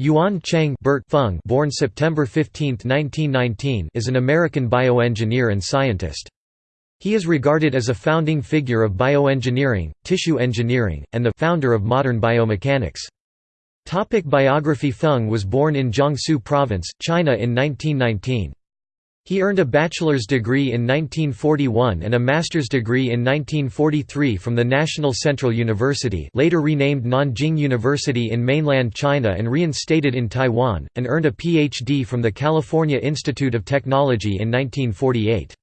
Yuan Cheng Bert Fung born September 15, 1919 is an American bioengineer and scientist. He is regarded as a founding figure of bioengineering, tissue engineering, and the founder of modern biomechanics. Topic biography Fung was born in Jiangsu Province, China in 1919. He earned a bachelor's degree in 1941 and a master's degree in 1943 from the National Central University later renamed Nanjing University in mainland China and reinstated in Taiwan, and earned a Ph.D. from the California Institute of Technology in 1948.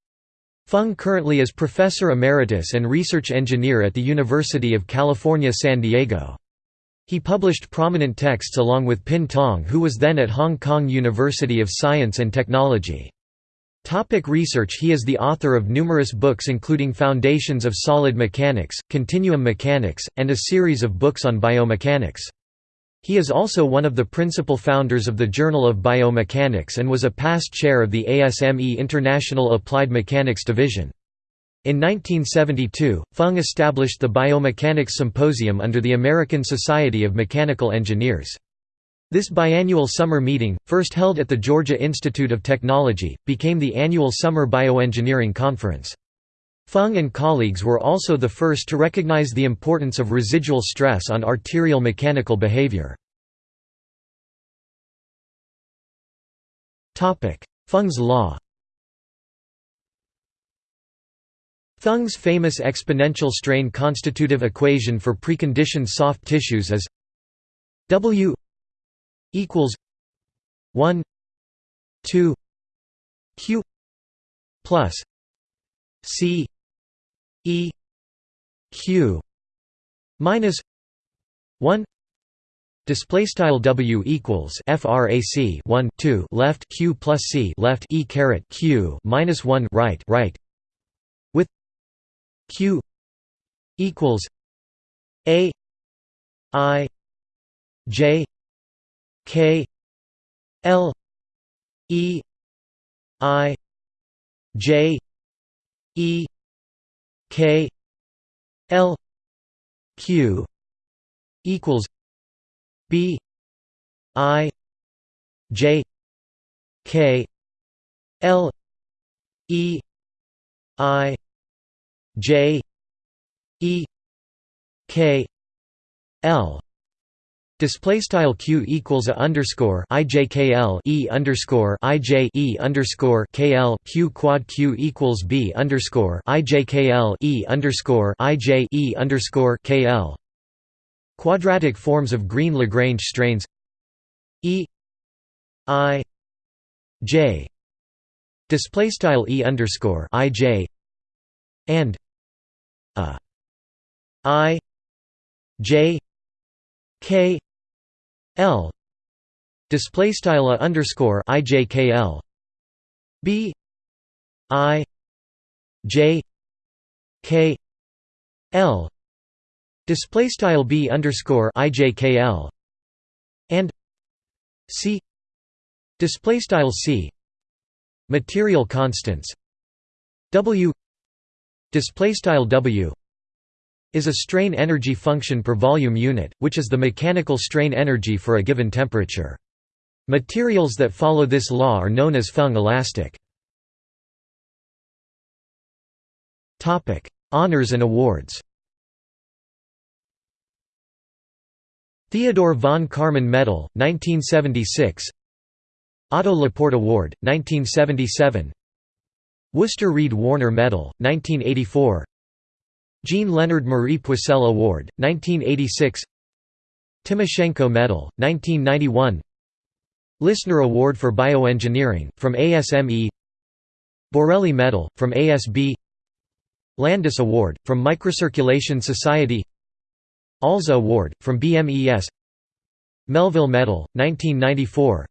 Fung currently is Professor Emeritus and Research Engineer at the University of California San Diego. He published prominent texts along with Pin Tong who was then at Hong Kong University of Science and Technology. Topic research He is the author of numerous books including Foundations of Solid Mechanics, Continuum Mechanics, and a series of books on biomechanics. He is also one of the principal founders of the Journal of Biomechanics and was a past chair of the ASME International Applied Mechanics Division. In 1972, Fung established the Biomechanics Symposium under the American Society of Mechanical Engineers. This biannual summer meeting, first held at the Georgia Institute of Technology, became the annual Summer Bioengineering Conference. Fung and colleagues were also the first to recognize the importance of residual stress on arterial mechanical behavior. Fung's law Fung's famous exponential strain constitutive equation for preconditioned soft tissues is W equals 1 2 q plus c e q minus 1 Display style W equals frac 1 2 left q plus c left e caret q minus 1 right right. With q equals a i j K L E I J E K L Q equals B I J K L E I J E K L Display style q equals a underscore ijkl e underscore ij e underscore kl q quad q equals b underscore ijkl e underscore ij e underscore kl. Quadratic forms of green Lagrange strains e i j display style e underscore ij and a i j k L. Display style underscore ijkl b. I. J. K. L. Display style b underscore ijkl and c. Display style c. Material constants. W. Display style w is a strain energy function per volume unit, which is the mechanical strain energy for a given temperature. Materials that follow this law are known as Fung elastic. Honours and awards Theodore von Karman Medal, 1976 Otto Laporte Award, 1977 Worcester Reed Warner Medal, 1984 Jean Leonard Marie Poiseuille Award, 1986 Timoshenko Medal, 1991 Lissner Award for Bioengineering, from ASME Borelli Medal, from ASB Landis Award, from Microcirculation Society. Alza Award, from BMES Melville Medal, 1994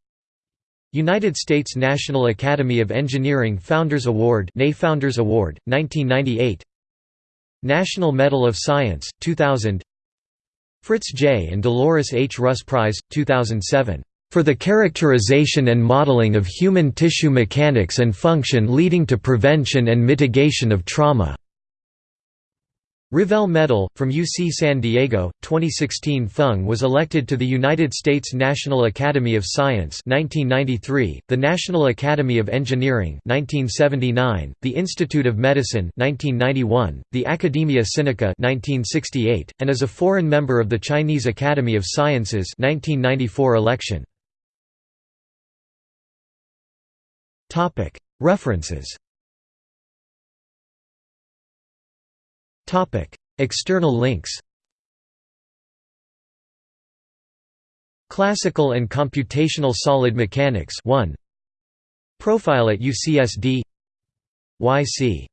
United States National Academy of Engineering Founders Award Founders Award, 1998 National Medal of Science, 2000 Fritz J. and Dolores H. Russ Prize, 2007, "...for the characterization and modeling of human tissue mechanics and function leading to prevention and mitigation of trauma." Revelle Medal, from UC San Diego, 2016 Fung was elected to the United States National Academy of Science 1993, the National Academy of Engineering 1979, the Institute of Medicine 1991, the Academia Sinica 1968, and is a foreign member of the Chinese Academy of Sciences 1994 election. References External links Classical and Computational Solid Mechanics 1 Profile at UCSD Y.C.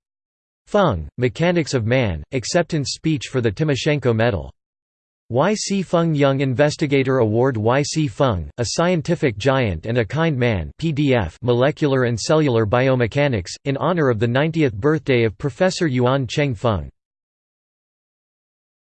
Fung, Mechanics of Man, Acceptance Speech for the Timoshenko Medal Y.C. Fung Young Investigator Award Y.C. Fung, A Scientific Giant and a Kind Man PDF Molecular and Cellular Biomechanics, in honor of the 90th birthday of Professor Yuan Cheng Fung